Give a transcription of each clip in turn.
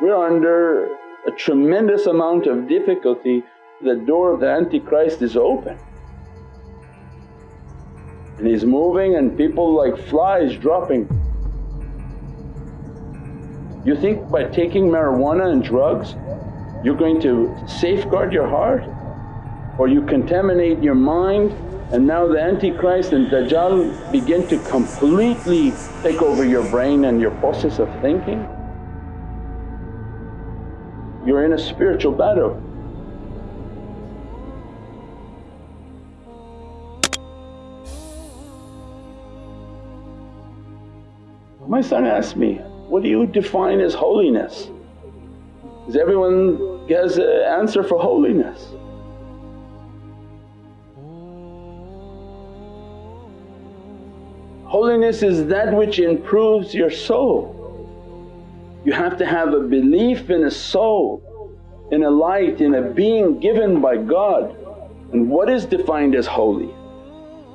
We're under a tremendous amount of difficulty, the door of the Antichrist is open and he's moving and people like flies dropping. You think by taking marijuana and drugs you're going to safeguard your heart or you contaminate your mind and now the Antichrist and Dajjal begin to completely take over your brain and your process of thinking. You're in a spiritual battle. My son asked me, what do you define as holiness? Because everyone has an answer for holiness. Holiness is that which improves your soul. You have to have a belief in a soul, in a light, in a being given by God. And what is defined as holy?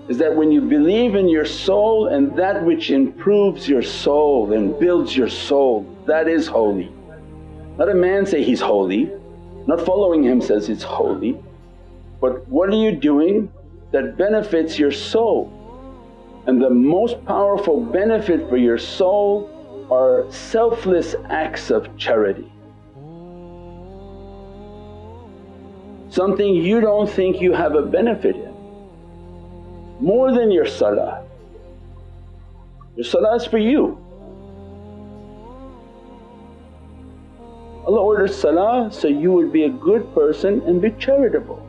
Is that when you believe in your soul and that which improves your soul and builds your soul, that is holy. Not a man say he's holy, not following him says it's holy, but what are you doing that benefits your soul? And the most powerful benefit for your soul are selfless acts of charity. Something you don't think you have a benefit in, more than your salah. Your salah is for you. Allah orders salah so you would be a good person and be charitable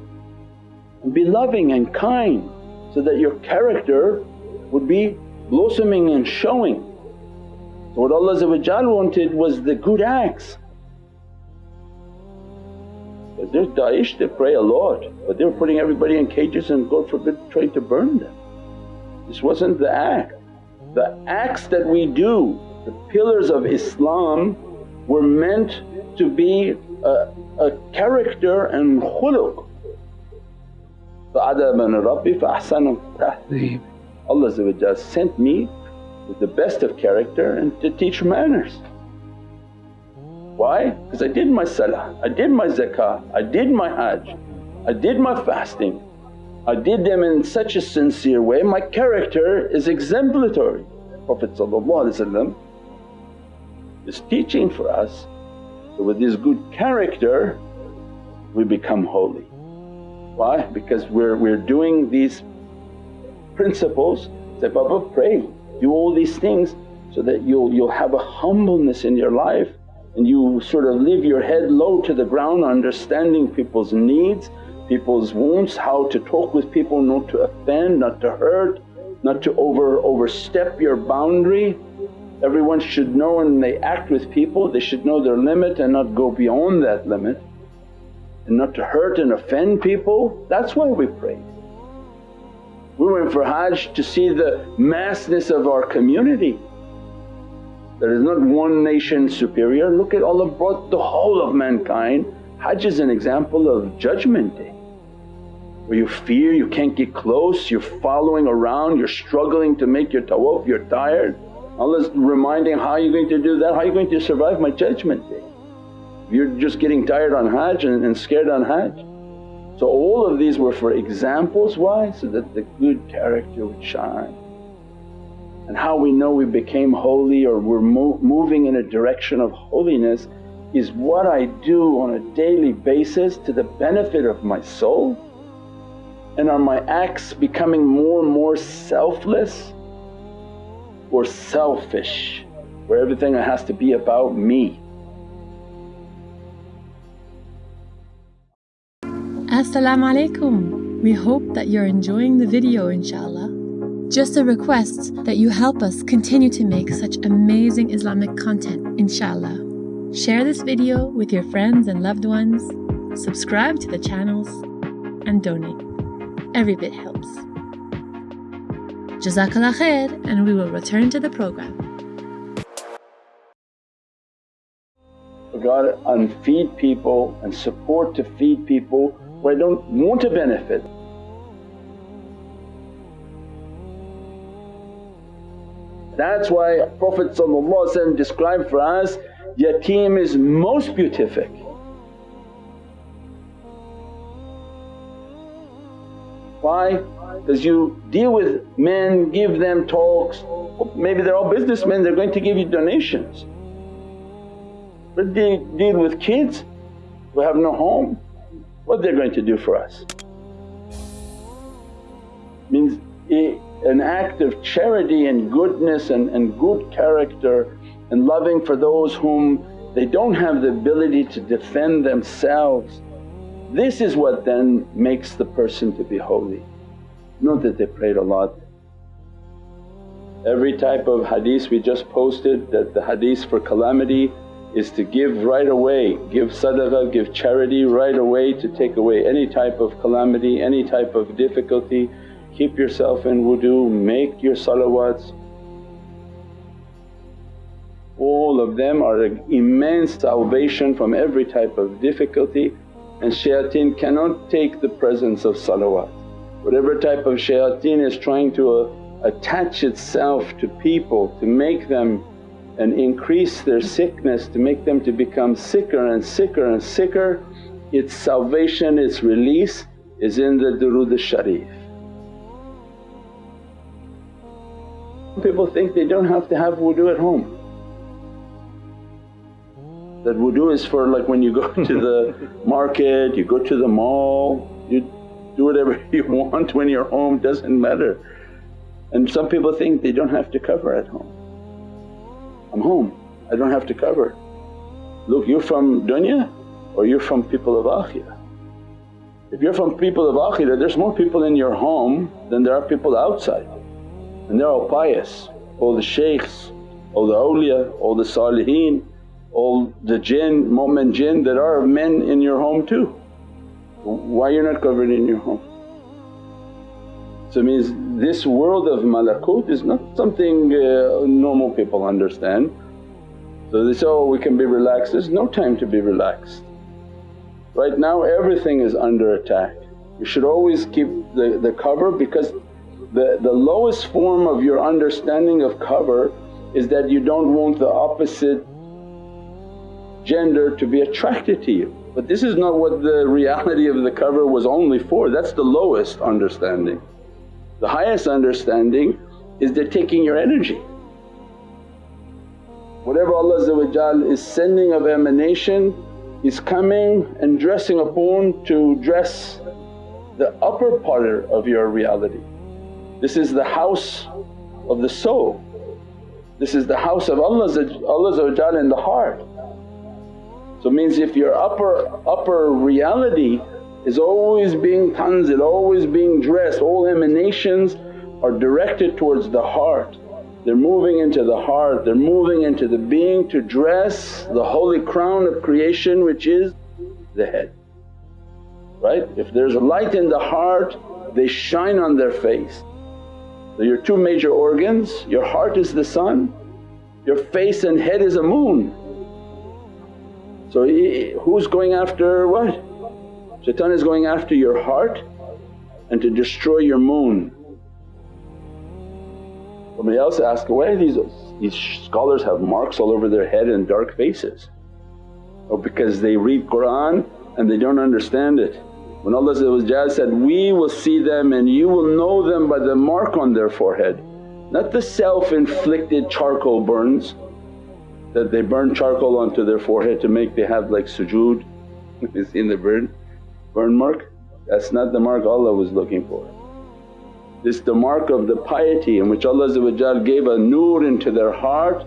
and be loving and kind so that your character would be blossoming and showing. So what Allah wanted was the good acts. But there's Daesh they pray a lot but they were putting everybody in cages and God forbid trying to burn them. This wasn't the act. The acts that we do, the pillars of Islam were meant to be a, a character and khuluq. فَأَدَبَنَ رَبِّي فَأَحْسَنَ تَهْذِيبِ Allah sent me with the best of character and to teach manners. Why? Because I did my salah, I did my zakah, I did my hajj, I did my fasting, I did them in such a sincere way, my character is exemplary. Prophet is teaching for us so with this good character we become holy. Why? Because we're, we're doing these principles, say, Baba pray, do all these things so that you'll, you'll have a humbleness in your life and you sort of leave your head low to the ground understanding people's needs, people's wounds, how to talk with people not to offend, not to hurt, not to over overstep your boundary. Everyone should know when they act with people they should know their limit and not go beyond that limit and not to hurt and offend people. That's why we pray. We went for Hajj to see the massness of our community. There is not one nation superior, look at Allah brought the whole of mankind. Hajj is an example of judgment day where you fear, you can't get close, you're following around, you're struggling to make your tawaf, you're tired. Allah's reminding, how are you going to do that? How are you going to survive my judgment day? You're just getting tired on Hajj and, and scared on Hajj. So all of these were for examples, why? So that the good character would shine. And how we know we became holy or we're mo moving in a direction of holiness is what I do on a daily basis to the benefit of my soul and are my acts becoming more and more selfless or selfish where everything has to be about me. Assalamu alaikum. We hope that you're enjoying the video inshaAllah. Just a request that you help us continue to make such amazing Islamic content inshaAllah. Share this video with your friends and loved ones, subscribe to the channels and donate. Every bit helps. Jazakallah khair and we will return to the program. God and feed people and support to feed people where I don't want to benefit. That's why Prophet described for us yatim is most beatific. Why? Because you deal with men, give them talks, maybe they're all businessmen, they're going to give you donations. But deal, deal with kids who have no home, what they're going to do for us? Means an act of charity and goodness and, and good character and loving for those whom they don't have the ability to defend themselves. This is what then makes the person to be holy. Not that they prayed a lot. Every type of hadith we just posted that the hadith for calamity is to give right away, give sadaqah, give charity right away to take away any type of calamity, any type of difficulty. Keep yourself in wudu, make your salawats. All of them are an immense salvation from every type of difficulty and shayateen cannot take the presence of salawat. Whatever type of shayateen is trying to uh, attach itself to people to make them and increase their sickness, to make them to become sicker and sicker and sicker, its salvation, its release is in the durood al-sharif. People think they don't have to have wudu at home. That wudu is for like when you go to the market, you go to the mall, you do whatever you want when you're home, doesn't matter. And some people think they don't have to cover at home. I'm home, I don't have to cover. Look you're from dunya or you're from people of akhirah. If you're from people of akhirah there's more people in your home than there are people outside and they're all pious, all the shaykhs, all the awliya, all the saliheen, all the jinn, mu'min jinn that are men in your home too. Why you're not covered in your home? So it means this world of malakut is not something uh, normal people understand. So they say, oh we can be relaxed, there's no time to be relaxed. Right now everything is under attack. You should always keep the, the cover because the, the lowest form of your understanding of cover is that you don't want the opposite gender to be attracted to you. But this is not what the reality of the cover was only for, that's the lowest understanding. The highest understanding is they're taking your energy. Whatever Allah is sending of emanation is coming and dressing upon to dress the upper part of your reality. This is the house of the soul. This is the house of Allah, in the heart. So means if your upper, upper reality is always being tanzil, always being dressed, all emanations are directed towards the heart. They're moving into the heart, they're moving into the being to dress the holy crown of creation which is the head. Right? If there's a light in the heart they shine on their face. So your two major organs, your heart is the sun, your face and head is a moon. So who's going after what? Shaitan is going after your heart and to destroy your moon. Somebody else asked, why these, these scholars have marks all over their head and dark faces? Oh because they read Qur'an and they don't understand it. When Allah said, we will see them and you will know them by the mark on their forehead. Not the self-inflicted charcoal burns that they burn charcoal onto their forehead to make they have like sujood, you seen the burn, burn mark? That's not the mark Allah was looking for. This the mark of the piety in which Allah gave a nur into their heart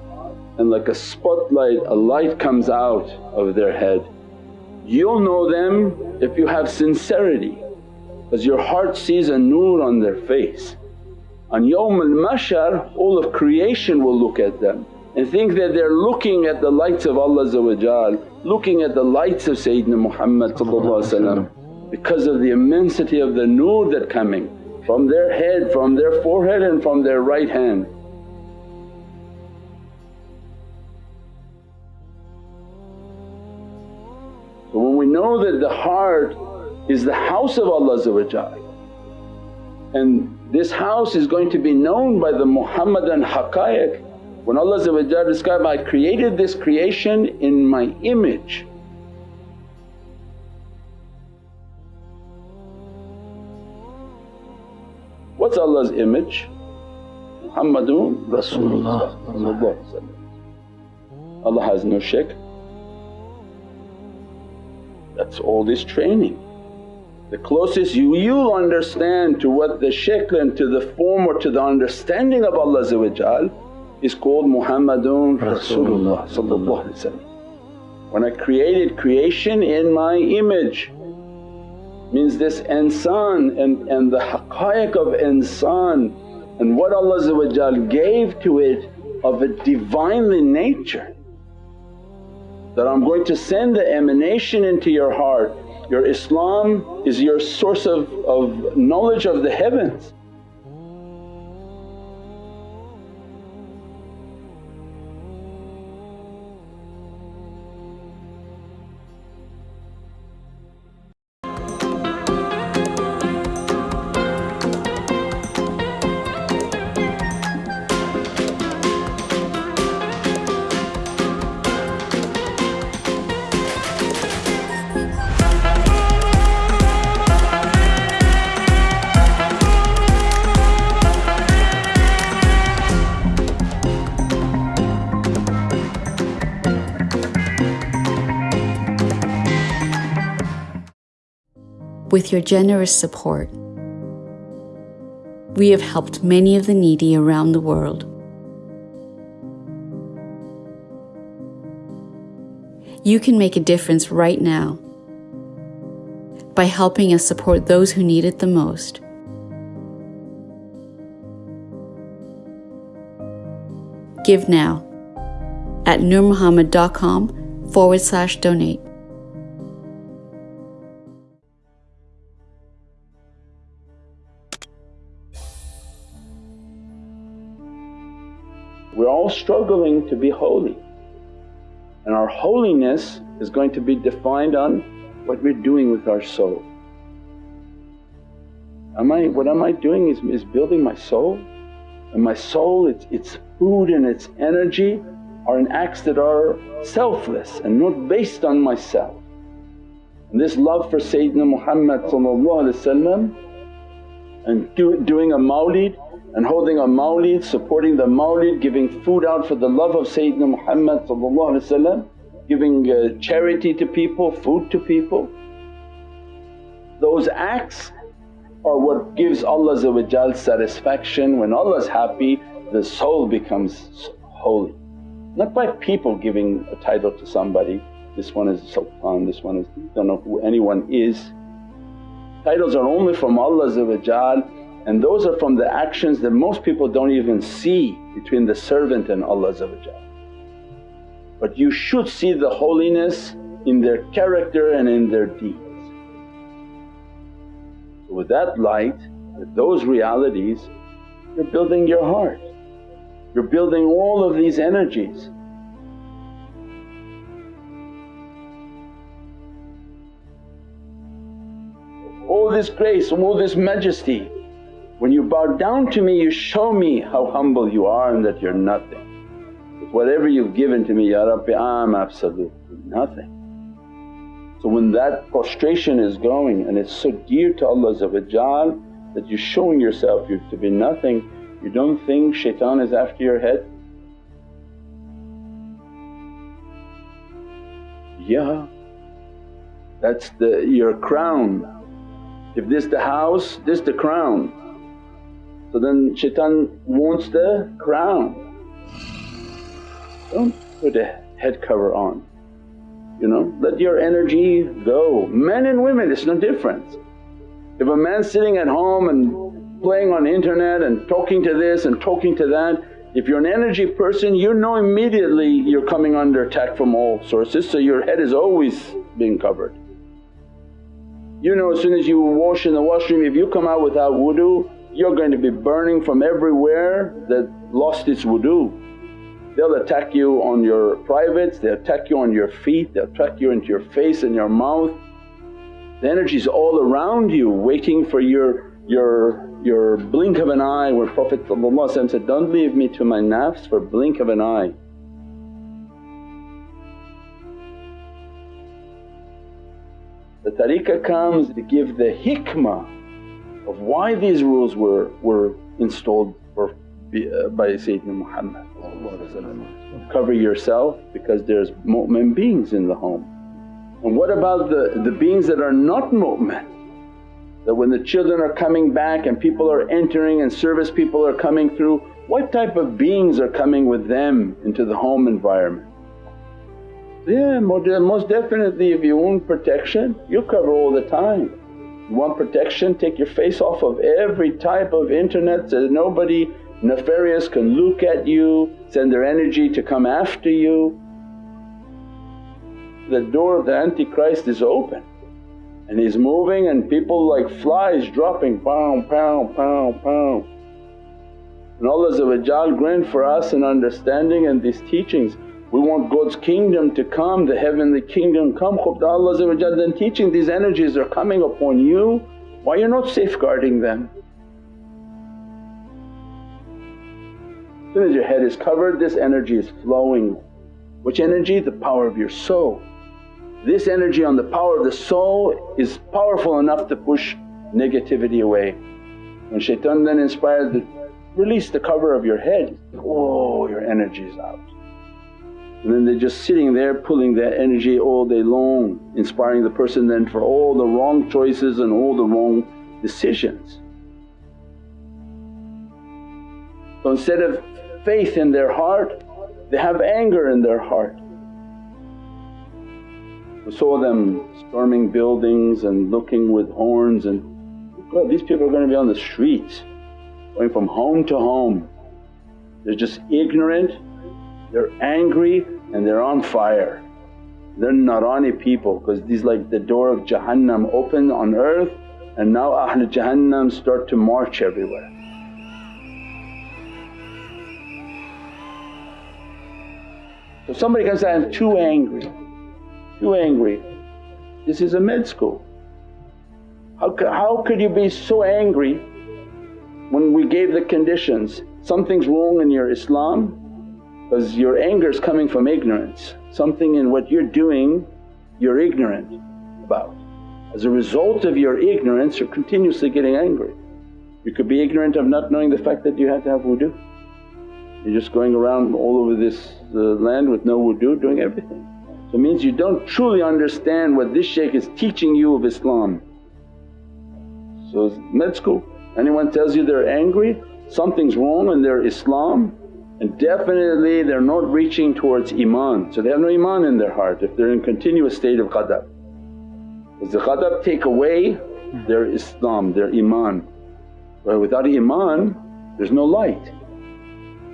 and like a spotlight a light comes out of their head You'll know them if you have sincerity because your heart sees a nur on their face. On Yawm al-Mahshar all of creation will look at them and think that they're looking at the lights of Allah looking at the lights of Sayyidina Muhammad because of the immensity of the nur that coming from their head, from their forehead and from their right hand. So when we know that the heart is the house of Allah and this house is going to be known by the Muhammadan haqqaiq When Allah described, I created this creation in my image. What's Allah's image? Muhammadun Rasulullah Allah has no shirk. That's all this training. The closest you, you'll understand to what the shakl and to the form or to the understanding of Allah is called Muhammadun Rasulullah When I created creation in my image means this insan and, and the haqqaiq of insan and what Allah gave to it of a Divinely nature that I'm going to send the emanation into your heart. Your Islam is your source of, of knowledge of the heavens. With your generous support, we have helped many of the needy around the world. You can make a difference right now by helping us support those who need it the most. Give now at nurmuhammad.com forward slash donate. Struggling to be holy and our holiness is going to be defined on what we're doing with our soul. Am I, what am I doing is, is building my soul and my soul its, its food and its energy are in acts that are selfless and not based on myself. And this love for Sayyidina Muhammad and do, doing a mawlid and holding a mawlid, supporting the mawlid, giving food out for the love of Sayyidina Muhammad giving uh, charity to people, food to people. Those acts are what gives Allah satisfaction. When Allah's happy the soul becomes holy. Not by people giving a title to somebody, this one is Sultan, this one is… don't know who anyone is. Titles are only from Allah and those are from the actions that most people don't even see between the servant and Allah But you should see the holiness in their character and in their deeds. So with that light, with those realities you're building your heart, you're building all of these energies. All this grace, all this majesty when you bow down to me you show me how humble you are and that you're nothing. With whatever you've given to me, Ya Rabbi I'm absolutely nothing. So when that prostration is going and it's so dear to Allah that you're showing yourself to be nothing, you don't think shaitan is after your head? Yeah, that's the your crown. If this the house, this the crown. So then shaitan wants the crown. Don't put a head cover on, you know, let your energy go. Men and women it's no difference. If a man's sitting at home and playing on internet and talking to this and talking to that, if you're an energy person you know immediately you're coming under attack from all sources so your head is always being covered. You know as soon as you wash in the washroom if you come out without wudu you're going to be burning from everywhere that lost its wudu. They'll attack you on your privates, they'll attack you on your feet, they'll attack you into your face and your mouth. The energy's all around you waiting for your, your, your blink of an eye where Prophet said, don't leave me to my nafs for blink of an eye. The tariqah comes to give the hikmah of why these rules were, were installed for, uh, by Sayyidina Muhammad Cover yourself because there's mu'min beings in the home. And what about the, the beings that are not mu'min? That when the children are coming back and people are entering and service people are coming through, what type of beings are coming with them into the home environment? Yeah, most definitely if you want protection you cover all the time. You want protection take your face off of every type of internet so that nobody nefarious can look at you, send their energy to come after you. The door of the Antichrist is open and he's moving and people like flies dropping pound, pound, pound, pound. And Allah grant for us an understanding and these teachings. We want God's kingdom to come, the heavenly kingdom come. Khubda Allah then teaching these energies are coming upon you, why you're not safeguarding them? As soon as your head is covered this energy is flowing. Which energy? The power of your soul. This energy on the power of the soul is powerful enough to push negativity away. When shaitan then inspired to release the cover of your head, oh your energy is out. And then they're just sitting there pulling that energy all day long, inspiring the person then for all the wrong choices and all the wrong decisions. So instead of faith in their heart, they have anger in their heart. We saw them storming buildings and looking with horns and God these people are going to be on the streets going from home to home. They're just ignorant, they're angry and they're on fire. They're Narani people because these like the door of Jahannam open on earth and now Ahl Jahannam start to march everywhere. So somebody comes out, I'm too angry, too angry. This is a med school. How, how could you be so angry when we gave the conditions? Something's wrong in your Islam because your anger is coming from ignorance. Something in what you're doing you're ignorant about. As a result of your ignorance you're continuously getting angry. You could be ignorant of not knowing the fact that you have to have wudu. You're just going around all over this uh, land with no wudu doing everything. So it means you don't truly understand what this shaykh is teaching you of Islam. So med school, anyone tells you they're angry, something's wrong in their Islam and definitely they're not reaching towards iman. So they have no iman in their heart if they're in continuous state of ghadab. Does the ghadab take away their Islam, their iman. But without iman there's no light.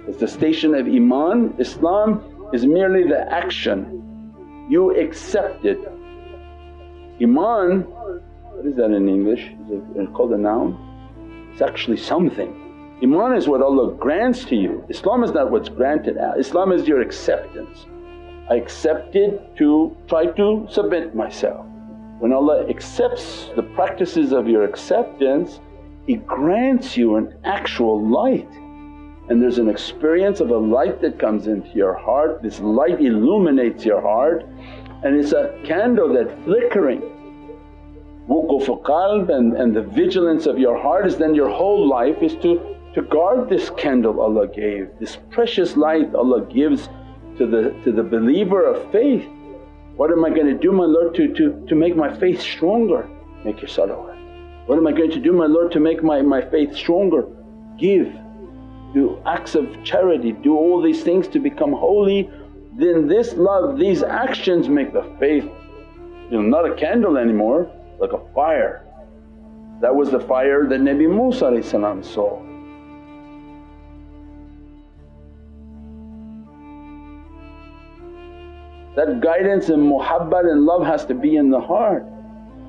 It's the station of Iman. Islam is merely the action, you accept it. Iman, what is that in English? Is it called a noun? It's actually something. Iman is what Allah grants to you, Islam is not what's granted Islam is your acceptance. I accepted to try to submit myself. When Allah accepts the practices of your acceptance, He grants you an actual light and there's an experience of a light that comes into your heart, this light illuminates your heart and it's a candle that flickering. Wuquf qalb and, and the vigilance of your heart is then your whole life is to, to guard this candle Allah gave, this precious light Allah gives to the, to the believer of faith. What am I going to do my Lord to, to, to make my faith stronger? Make your salawat. What am I going to do my Lord to make my, my faith stronger? Give do acts of charity, do all these things to become holy, then this love, these actions make the faith you know, not a candle anymore, like a fire. That was the fire that Nabi Musa saw. That guidance and muhabbat and love has to be in the heart.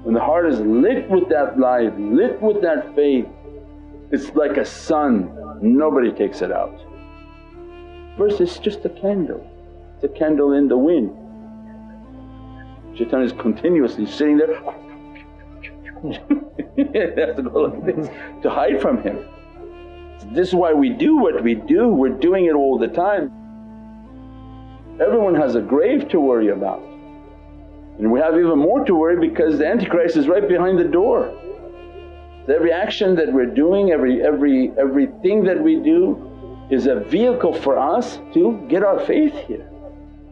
When the heart is lit with that light, lit with that faith, it's like a sun nobody takes it out. First it's just a candle, it's a candle in the wind. Shaitan is continuously sitting there has to go like this to hide from him. This is why we do what we do, we're doing it all the time. Everyone has a grave to worry about and we have even more to worry because the Antichrist is right behind the door. Every action that we're doing, every, every, everything that we do is a vehicle for us to get our faith here.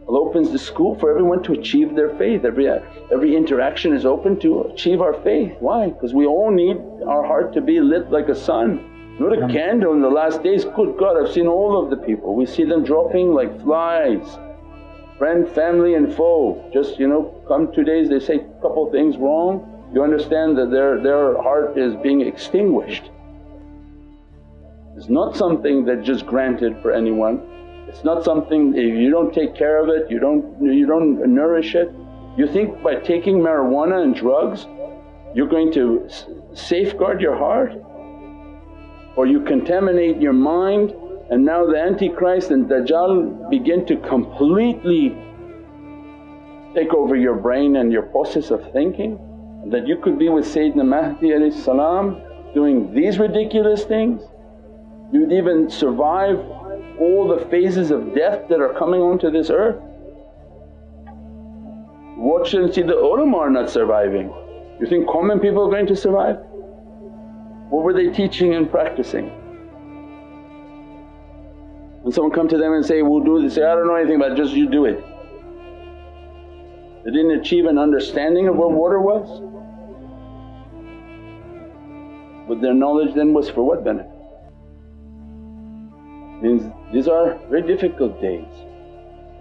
Allah opens the school for everyone to achieve their faith, every, every interaction is open to achieve our faith. Why? Because we all need our heart to be lit like a sun. Not a candle in the last days, good God I've seen all of the people, we see them dropping like flies. Friend, family and foe, just you know come two days they say a couple things wrong, you understand that their, their heart is being extinguished. It's not something that's just granted for anyone, it's not something if you don't take care of it, you don't, you don't nourish it. You think by taking marijuana and drugs you're going to safeguard your heart? Or you contaminate your mind and now the Antichrist and Dajjal begin to completely take over your brain and your process of thinking that you could be with Sayyidina Mahdi salam doing these ridiculous things. You'd even survive all the phases of death that are coming onto this earth. Watch and see the ulama are not surviving. You think common people are going to survive? What were they teaching and practicing? When someone come to them and say, we'll do this, say, I don't know anything about it, just you do it. They didn't achieve an understanding of what water was. But their knowledge then was for what benefit? Means these are very difficult days.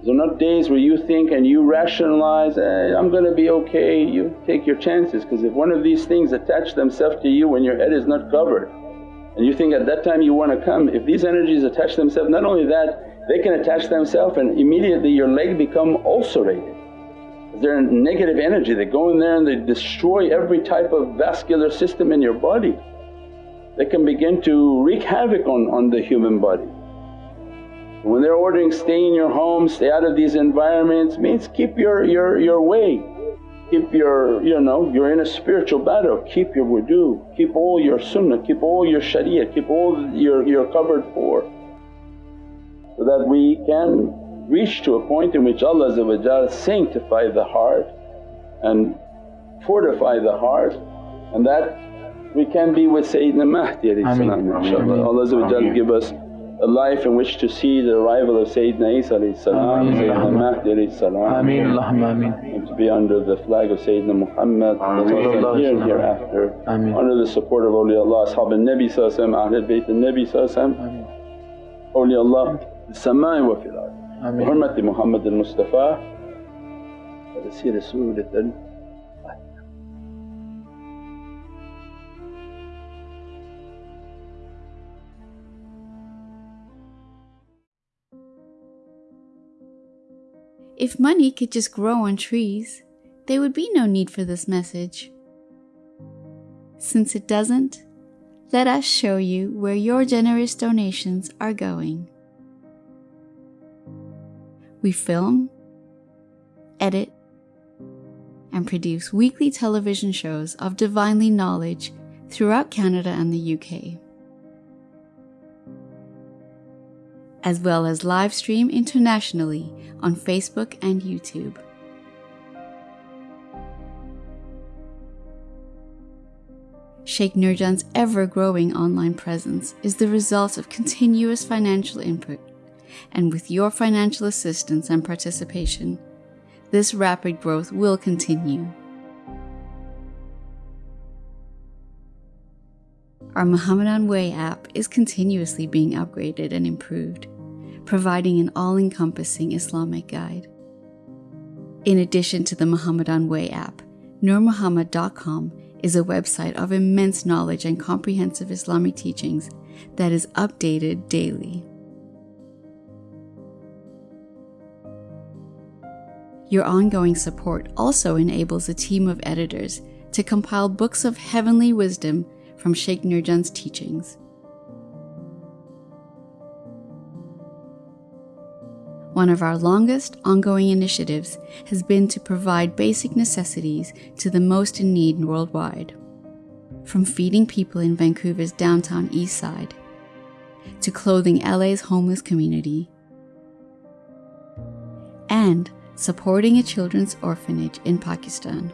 These are not days where you think and you rationalize, eh, I'm gonna be okay, you take your chances because if one of these things attach themselves to you when your head is not covered and you think at that time you want to come, if these energies attach themselves not only that they can attach themselves and immediately your leg become ulcerated. They're negative energy, they go in there and they destroy every type of vascular system in your body. They can begin to wreak havoc on, on the human body. When they're ordering stay in your home, stay out of these environments means keep your, your, your way keep your, you know, you're in a spiritual battle, keep your wudu, keep all your sunnah, keep all your sharia, keep all your, your covered for. So that we can reach to a point in which Allah sanctify the heart and fortify the heart. And that we can be with Sayyidina Mahdi inshaAllah. Allah give us a life in which to see the arrival of Sayyidina Isa salam, Sayyidina Mahdi salam and to be under the flag of Sayyidina Muhammad here and hereafter under the support of awliyaullah, ashab al-Nabi Ahlul Bayt al-Nabi awliyaullah السماء وفي الأرض بحرمة محمد المصطفى ونسير سورة If money could just grow on trees, there would be no need for this message. Since it doesn't, let us show you where your generous donations are going. We film, edit, and produce weekly television shows of divinely knowledge throughout Canada and the UK. As well as live stream internationally on Facebook and YouTube. Sheikh Nurjan's ever growing online presence is the result of continuous financial input, and with your financial assistance and participation, this rapid growth will continue. Our Muhammadan Way app is continuously being upgraded and improved providing an all encompassing Islamic guide. In addition to the Muhammadan Way app, NurMuhammad.com is a website of immense knowledge and comprehensive Islamic teachings that is updated daily. Your ongoing support also enables a team of editors to compile books of heavenly wisdom from Sheikh Nurjan's teachings. One of our longest ongoing initiatives has been to provide basic necessities to the most in need worldwide. from feeding people in Vancouver's downtown east side to clothing LA's homeless community and supporting a children's orphanage in Pakistan.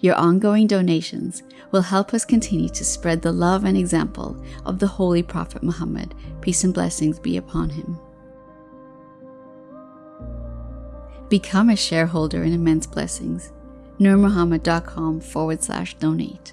Your ongoing donations will help us continue to spread the love and example of the Holy Prophet Muhammad, peace and blessings be upon him. Become a shareholder in Immense Blessings. NurMuhammad.com forward slash donate.